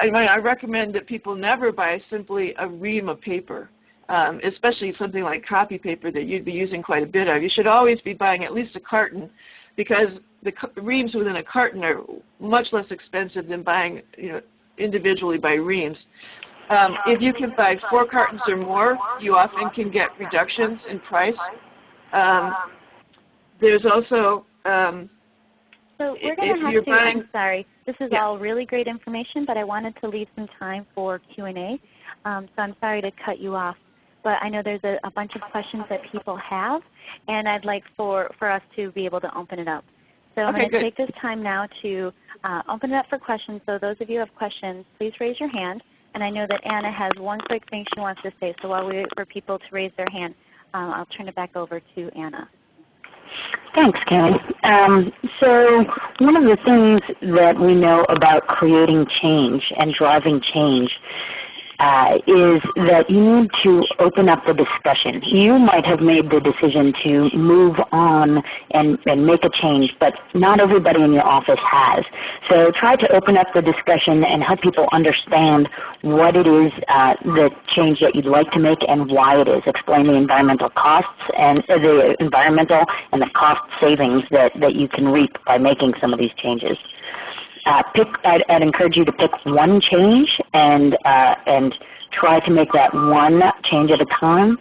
I, mean, I recommend that people never buy simply a ream of paper, um, especially something like copy paper that you'd be using quite a bit of. You should always be buying at least a carton because the reams within a carton are much less expensive than buying you know, individually by reams. Um, if you can buy four cartons or more, you often can get reductions in price. Um, there's also um, so we're going to have to, buying, I'm sorry, this is yeah. all really great information, but I wanted to leave some time for Q&A. Um, so I'm sorry to cut you off, but I know there's a, a, bunch of questions that people have, and I'd like for, for us to be able to open it up. So I'm going to take this time now to uh, open it up for questions. So those of you who have questions, please raise your hand. And I know that Anna has one quick thing she wants to say. So while we wait for people to raise their hand, um, I'll turn it back over to Anna. Thanks, Kelly. Um, so one of the things that we know about creating change and driving change uh, is that you need to open up the discussion. You might have made the decision to move on and, and make a change, but not everybody in your office has. So try to open up the discussion and help people understand what it is, uh, the change that you'd like to make and why it is. Explain the environmental costs and uh, the environmental and the cost savings that, that you can reap by making some of these changes uh, pick, I'd, I'd, encourage you to pick one change and, uh, and try to make that one change at a time.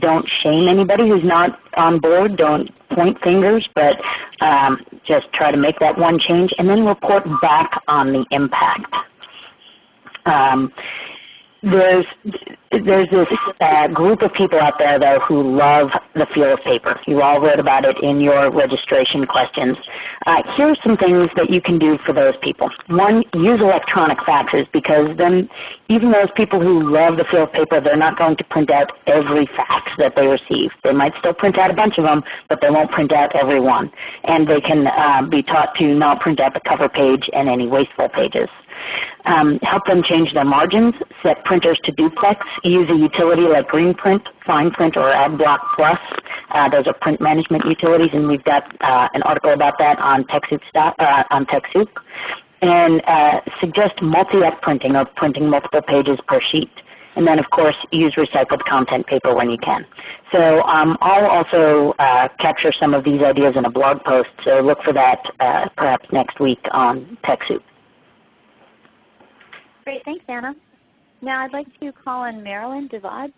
Don't shame anybody who's not on board. Don't point fingers, but um, just try to make that one change and then report back on the impact. Um, there's there's this uh, group of people out there though who love the feel of paper. You all wrote about it in your registration questions. Uh, are some things that you can do for those people. One, use electronic faxes because then even those people who love the feel of paper, they're not going to print out every fax that they receive. They might still print out a bunch of them, but they won't print out every one. And they can uh, be taught to not print out the cover page and any wasteful pages. Um, help them change their margins, set printers to duplex, use a utility like GreenPrint, FinePrint, or AdBlock Plus. Uh, those are print management utilities, and we've got uh, an article about that on TechSoup. Uh, on TechSoup. And uh, suggest multi-up printing or printing multiple pages per sheet. And then of course use recycled content paper when you can. So um, I'll also uh, capture some of these ideas in a blog post, so look for that uh, perhaps next week on TechSoup. Great, thanks Anna. Now I'd like to call on Marilyn Devad.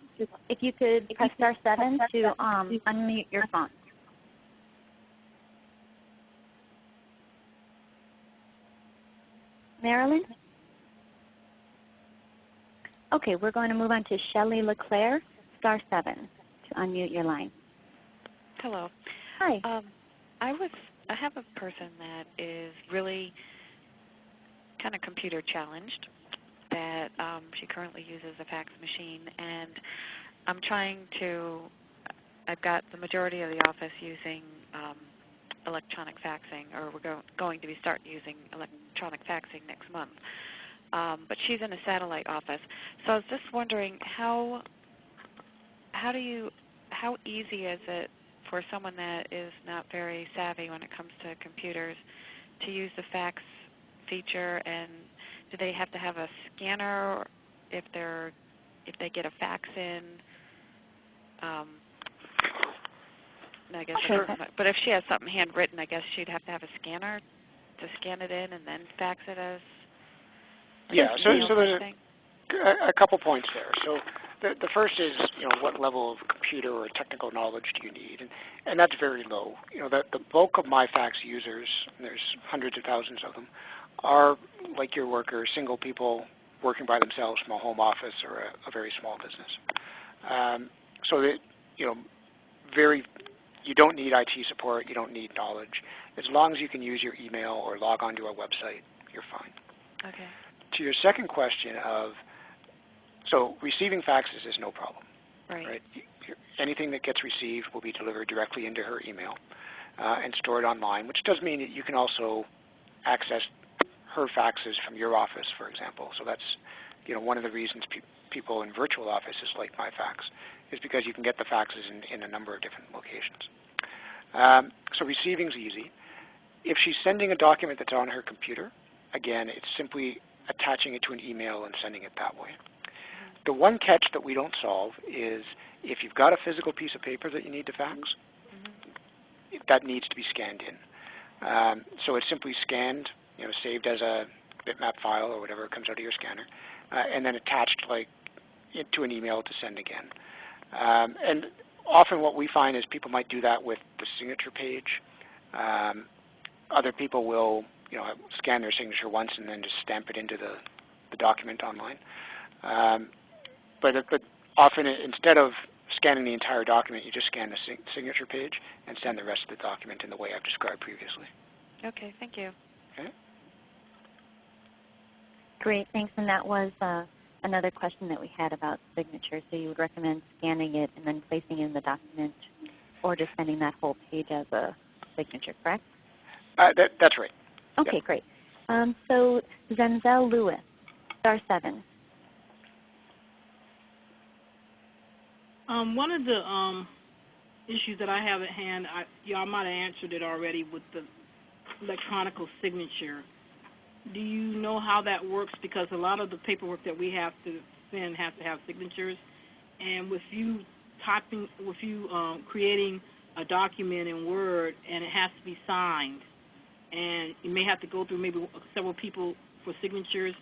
If you could press star 7 to um, unmute your phone. Marilyn? Okay, we're going to move on to Shelley LeClaire, star 7 to unmute your line. Hello. Hi. Um, I was I have a person that is really kind of computer challenged that um, she currently uses a fax machine and I'm trying to I've got the majority of the office using um, electronic faxing or we're go going to be starting using electronic faxing next month. Um, but she's in a satellite office. So I was just wondering how how do you how easy is it for someone that is not very savvy when it comes to computers to use the fax feature and do they have to have a scanner if they're if they get a fax in? Um, I guess Sure. but if she has something handwritten, I guess she'd have to have a scanner to scan it in and then fax it as Yeah, so, so there's a, a couple points there. So the, the first is, you know, what level of computer or technical knowledge do you need? And, and that's very low. You know, the, the bulk of MyFax users, and there's hundreds of thousands of them, are like your workers, single people working by themselves from a home office or a, a very small business. Um, so that, you know, very, you don't need IT support, you don't need knowledge. As long as you can use your email or log onto a website, you're fine. Okay. To your second question of, so receiving faxes is no problem, Right. right? Anything that gets received will be delivered directly into her email uh, and stored online, which does mean that you can also access her faxes from your office, for example. So that's you know one of the reasons pe people in virtual offices like MyFax is because you can get the faxes in, in a number of different locations. Um, so receiving is easy. If she's sending a document that's on her computer, again, it's simply attaching it to an email and sending it that way. The one catch that we don't solve is if you've got a physical piece of paper that you need to fax, Mhm. that needs to be scanned in. Um, so it's simply scanned, you know, saved as a bitmap file or whatever comes out of your scanner, uh, and then attached like to an email to send again. Um, and often what we find is people might do that with the signature page. Um, other people will, you know, scan their signature once and then just stamp it into the, the document online. Um, but, but often instead of scanning the entire document, you just scan the sig signature page and send the rest of the document in the way I've described previously. Okay, thank you. Okay? Great, thanks. And that was uh, another question that we had about signatures. So you would recommend scanning it and then placing it in the document or just sending that whole page as a signature, correct? Uh, that, that's right. Okay, great. Um, so Zenzel Lewis, star 7. Um, one of the um, issues that I have at hand, I, y'all might have answered it already with the electronical signature. Do you know how that works? Because a lot of the paperwork that we have to send has to have signatures, and with you typing, with you um, creating a document in Word, and it has to be signed, and you may have to go through maybe several people for signatures.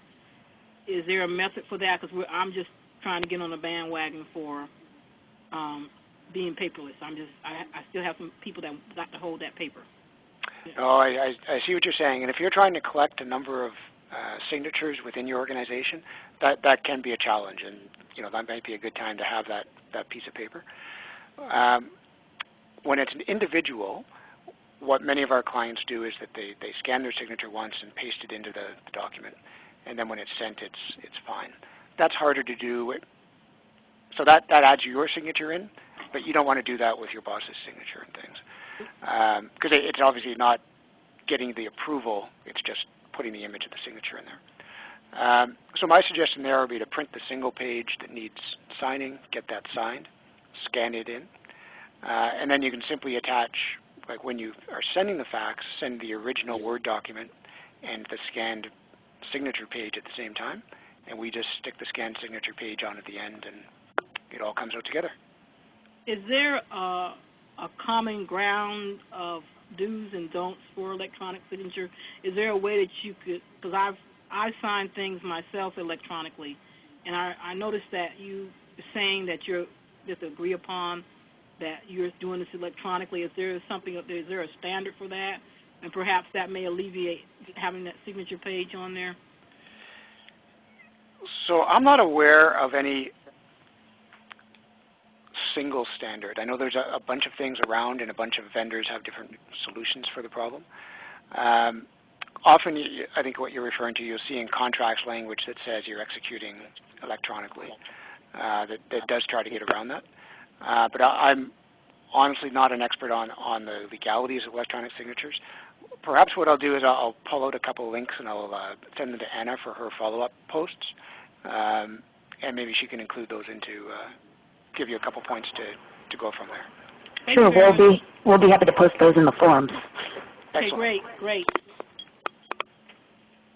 Is there a method for that? Because I'm just trying to get on the bandwagon for um, being paperless. I'm just I, I still have some people that got to hold that paper. Oh, I, I, see what you're saying. And if you're trying to collect a number of uh, signatures within your organization, that, that can be a challenge, and you know that might be a good time to have that, that piece of paper. Um, when it's an individual, what many of our clients do is that they, they scan their signature once and paste it into the, the document, and then when it's sent, it's, it's fine. That's harder to do. So that, that adds your signature in, but you don't want to do that with your boss's signature and things. Because um, it, it's obviously not getting the approval, it's just putting the image of the signature in there. Um, so my suggestion there would be to print the single page that needs signing, get that signed, scan it in, uh, and then you can simply attach, like when you are sending the fax, send the original Word document and the scanned signature page at the same time, and we just stick the scanned signature page on at the end, and it all comes out together. Is there a, a common ground of do's and don'ts for electronic signature? Is there a way that you could, because I've I sign things myself electronically, and I, I noticed that you saying that you're just agree upon that you're doing this electronically. Is there something? Is there a standard for that? And perhaps that may alleviate having that signature page on there. So I'm not aware of any single standard. I know there's a, a, bunch of things around and a bunch of vendors have different solutions for the problem. Um, often, I think what you're referring to, you'll see in contracts language that says you're executing electronically. Uh, that, that, does try to get around that. Uh, but I, am honestly not an expert on, on the legalities of electronic signatures. Perhaps what I'll do is I'll, I'll pull out a couple of links and I'll uh, send them to Anna for her follow-up posts. Um, and maybe she can include those into uh, give you a couple points to, to go from there. Thank sure, we'll be we'll be happy to post those in the forums. Okay, great, great.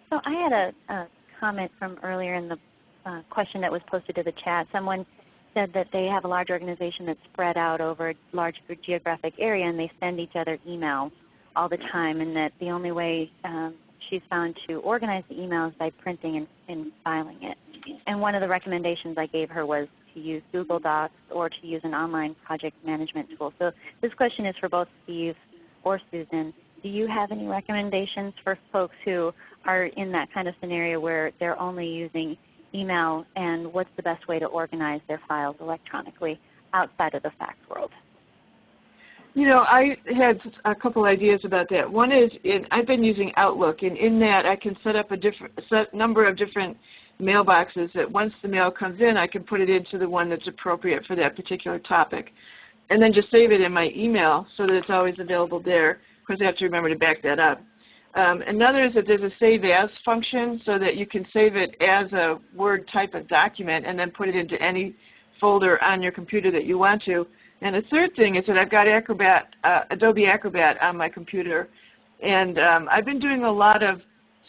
So I had a, a comment from earlier in the uh, question that was posted to the chat. Someone said that they have a large organization that's spread out over a large geographic area and they send each other emails all the time and that the only way um, she's found to organize the emails by printing and, and filing it. And one of the recommendations I gave her was to use Google Docs or to use an online project management tool. So this question is for both Steve or Susan. Do you have any recommendations for folks who are in that kind of scenario where they're only using email and what's the best way to organize their files electronically outside of the fax world? You know, I had a couple ideas about that. One is in, I've been using Outlook, and in that I can set up a different set number of different mailboxes that once the mail comes in, I can put it into the one that's appropriate for that particular topic. And then just save it in my email so that it's always available there. Of course, I have to remember to back that up. Um, another is that there's a Save As function so that you can save it as a Word type of document and then put it into any folder on your computer that you want to. And the third thing is that I've got Acrobat, uh, Adobe Acrobat on my computer. And um, I've been doing a lot of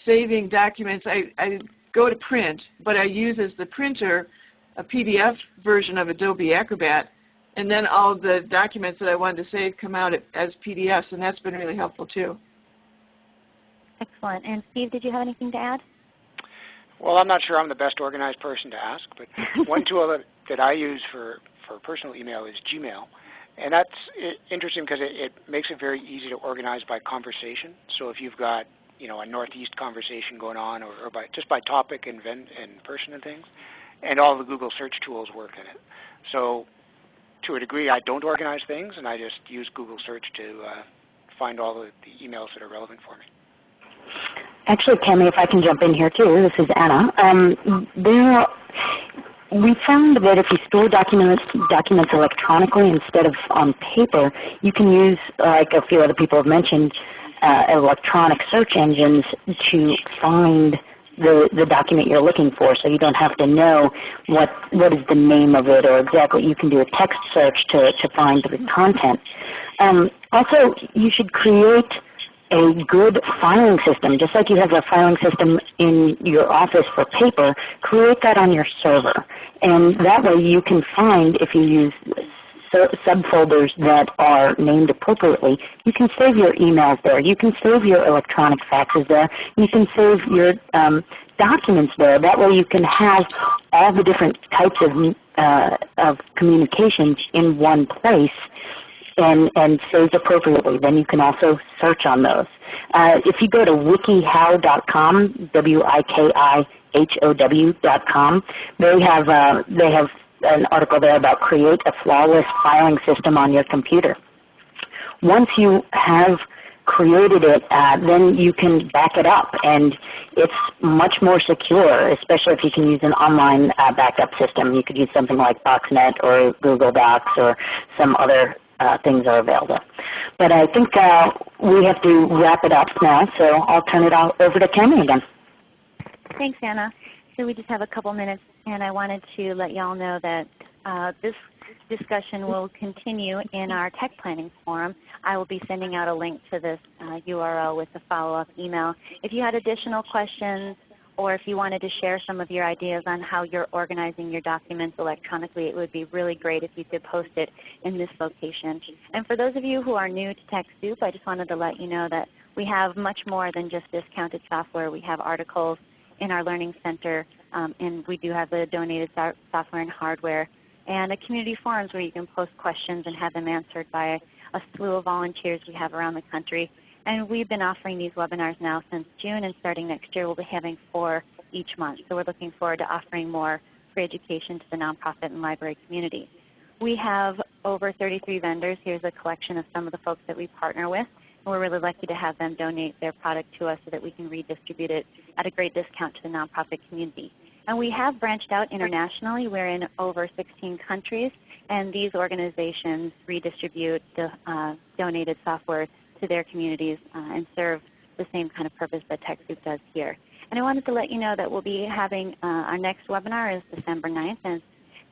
saving documents. I, I go to print, but I use as the printer a PDF version of Adobe Acrobat, and then all the documents that I wanted to save come out as PDFs, and that's been really helpful too. Excellent. And Steve, did you have anything to add? Well, I'm not sure I'm the best organized person to ask, but one tool that, that I use for, for personal email is Gmail. And that's interesting because it, it makes it very easy to organize by conversation. So if you've got you know, a Northeast conversation going on, or, or by just by topic and, and person and things. And all the Google search tools work in it. So to a degree, I don't organize things, and I just use Google search to uh, find all the, the, emails that are relevant for me. Actually, Kami, if I can jump in here too, this is Anna. Um, there, we found that if you store documents, documents electronically instead of on paper, you can use, like a few other people have mentioned, uh, electronic search engines to find the, the document you're looking for so you don't have to know what, what is the name of it or exactly. You can do a text search to, to find the content. Um, also, you should create a good filing system. Just like you have a filing system in your office for paper, create that on your server. And that way you can find, if you use subfolders that are named appropriately, you can save your emails there. You can save your electronic faxes there. You can save your um, documents there. That way you can have all the different types of, uh, of communications in one place and, and saved appropriately. Then you can also search on those. Uh, if you go to wikihow.com, W-I-K-I-H-O-W.com, they have, uh, they have an article there about create a flawless filing system on your computer. Once you have created it, uh, then you can back it up and it's much more secure, especially if you can use an online uh, backup system. You could use something like Boxnet or Google Docs or some other uh, things are available. But I think uh, we have to wrap it up now, so I'll turn it all over to Kami again. Thanks, Anna. So we just have a couple minutes, and I wanted to let y'all know that uh, this discussion will continue in our tech planning forum. I will be sending out a link to this uh, URL with a follow-up email. If you had additional questions or if you wanted to share some of your ideas on how you're organizing your documents electronically, it would be really great if you could post it in this location. And for those of you who are new to TechSoup, I just wanted to let you know that we have much more than just discounted software. We have articles in our Learning Center, um, and we do have the donated so software and hardware and a community forums where you can post questions and have them answered by a slew of volunteers we have around the country. And we've been offering these webinars now since June, and starting next year we'll be having four each month. So we're looking forward to offering more free education to the nonprofit and library community. We have over 33 vendors. Here's a collection of some of the folks that we partner with. And we're really lucky to have them donate their product to us so that we can redistribute it at a great discount to the nonprofit community. And we have branched out internationally. We're in over 16 countries, and these organizations redistribute the uh, donated software to their communities uh, and serve the same kind of purpose that TechSoup does here. And I wanted to let you know that we'll be having uh, our next webinar is December 9th, and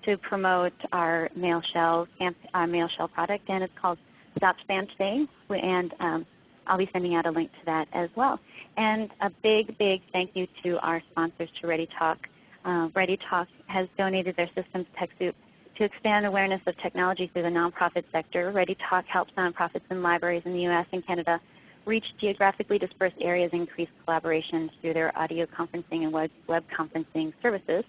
to promote our mail shell, our Mailshell product, and it's called Stop Spam Today. And um, I'll be sending out a link to that as well. And a big, big thank you to our sponsors, to ReadyTalk. Uh, ReadyTalk has donated their systems to TechSoup to expand awareness of technology through the nonprofit sector. ReadyTalk helps nonprofits and libraries in the U.S. and Canada reach geographically dispersed areas and increase collaboration through their audio conferencing and web, web conferencing services.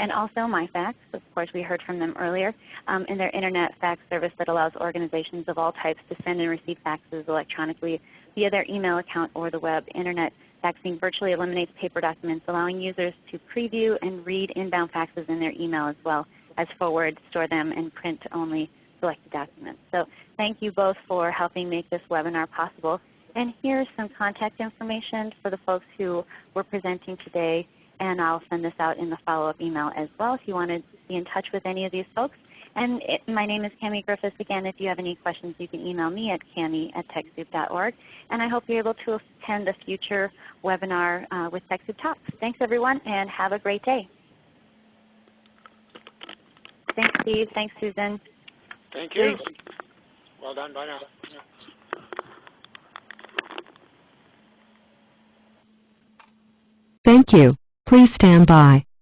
And also MyFax, of course we heard from them earlier, um, in their Internet fax service that allows organizations of all types to send and receive faxes electronically via their email account or the web. Internet faxing virtually eliminates paper documents, allowing users to preview and read inbound faxes in their email as well as forward, store them, and print only selected documents. So thank you both for helping make this webinar possible. And here's some contact information for the folks who were presenting today, and I'll send this out in the follow-up email as well if you want to be in touch with any of these folks. And it, my name is Kami Griffiths. Again, if you have any questions, you can email me at kami at TechSoup.org. And I hope you're able to attend a future webinar uh, with TechSoup Talks. Thanks everyone, and have a great day. Thanks, Steve. Thanks, Susan. Thank you. Well done. Bye now. Thank you. Please stand by.